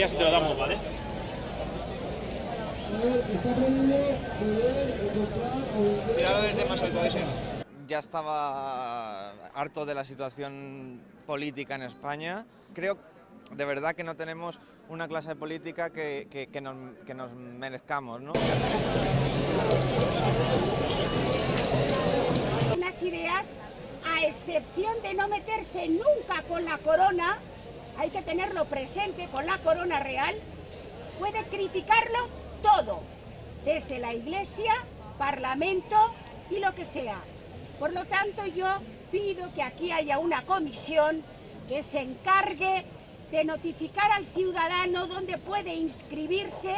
días y te lo damos, ¿vale? Ya estaba harto de la situación política en España. Creo de verdad que no tenemos una clase política que, que, que, nos, que nos merezcamos. ¿no? Unas ideas, a excepción de no meterse nunca con la corona, hay que tenerlo presente con la corona real, puede criticarlo todo, desde la iglesia, parlamento y lo que sea. Por lo tanto, yo pido que aquí haya una comisión que se encargue de notificar al ciudadano dónde puede inscribirse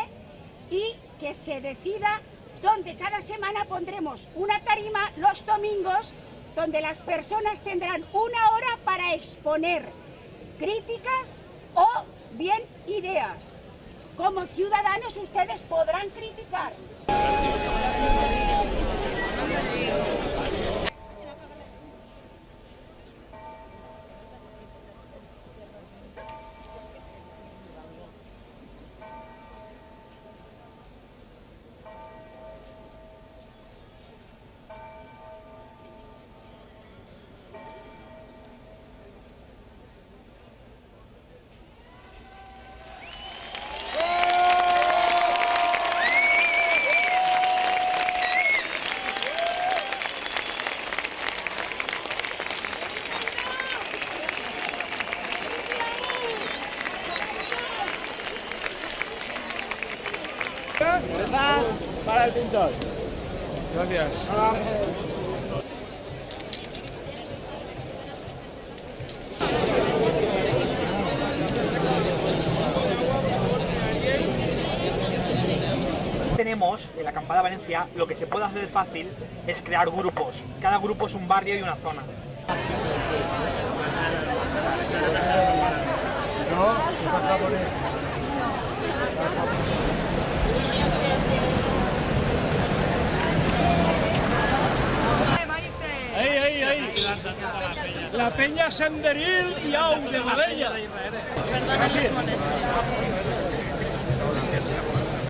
y que se decida dónde cada semana pondremos una tarima los domingos donde las personas tendrán una hora para exponer críticas o bien ideas. Como ciudadanos ustedes podrán criticar. Para el pintor. Gracias. Tenemos en la acampada Valencia lo que se puede hacer fácil es crear grupos. Cada grupo es un barrio y una zona. La peña senderil y au de Godella.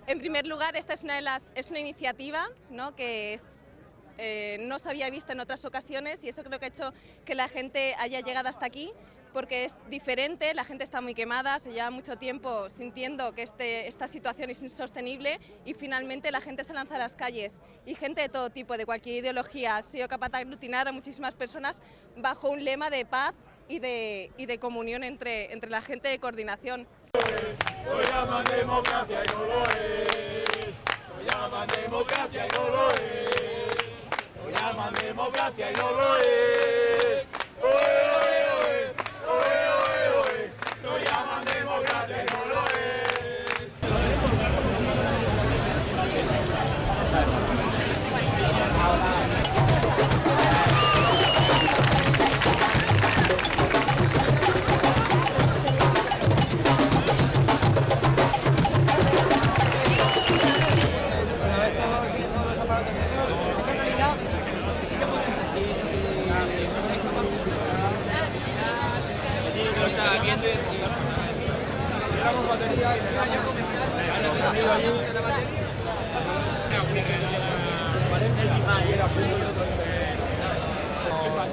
En primer lugar, esta es una, de las, es una iniciativa ¿no? que es, eh, no se había visto en otras ocasiones y eso creo que ha hecho que la gente haya llegado hasta aquí porque es diferente, la gente está muy quemada, se lleva mucho tiempo sintiendo que este, esta situación es insostenible y finalmente la gente se lanza a las calles y gente de todo tipo, de cualquier ideología, ha sido capaz de aglutinar a muchísimas personas bajo un lema de paz y de, y de comunión entre, entre la gente de coordinación. Lo llaman democracia y no lo es. Lo llaman democracia y no lo es. Lo llaman democracia y no lo es.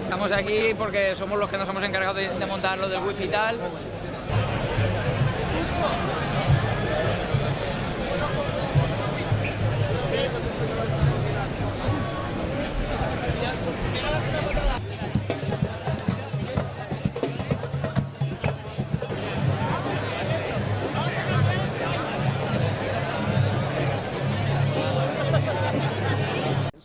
Estamos aquí porque somos los que nos hemos encargado de, montar lo del wifi y tal.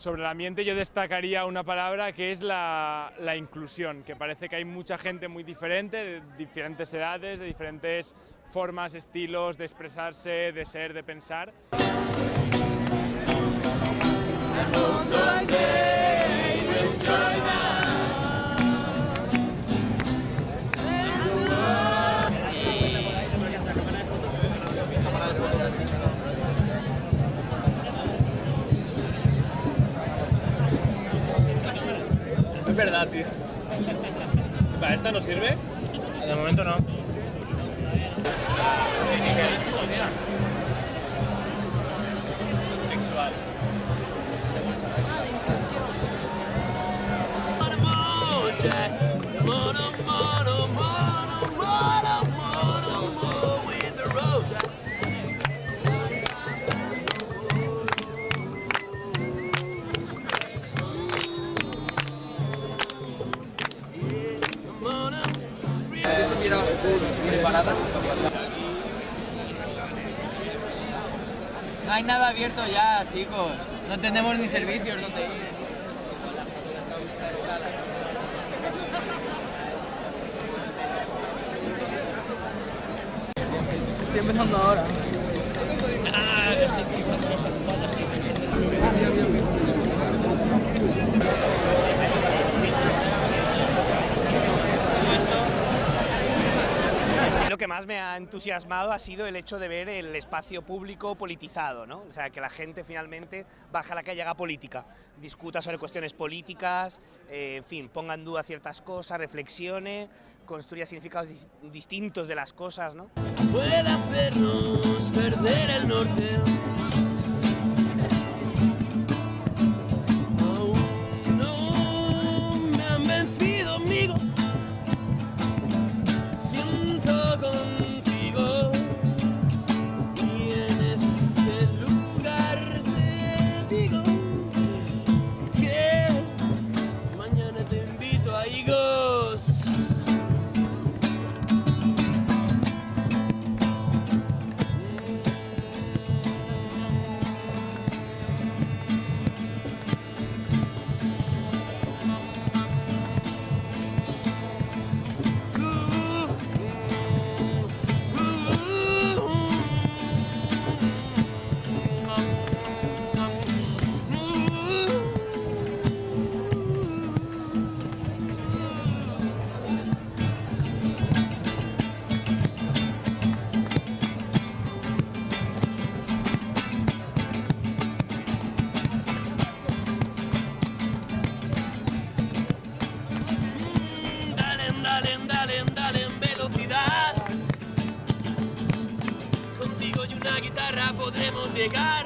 Sobre el ambiente yo destacaría una palabra que es la, la inclusión, que parece que hay mucha gente muy diferente, de diferentes edades, de diferentes formas, estilos de expresarse, de ser, de pensar. Es verdad, tío. ¿Para esta no sirve? De momento no. No hay nada abierto ya, chicos. No tenemos ni servicios donde ir. Estoy empezando ahora. Más me ha entusiasmado ha sido el hecho de ver el espacio público politizado, ¿no? O sea, que la gente finalmente baja a la calle, haga política, discuta sobre cuestiones políticas, eh, en fin, ponga en duda ciertas cosas, reflexione, construya significados dis- distintos de las cosas, ¿no? puede hacernos perder el norte. chegar.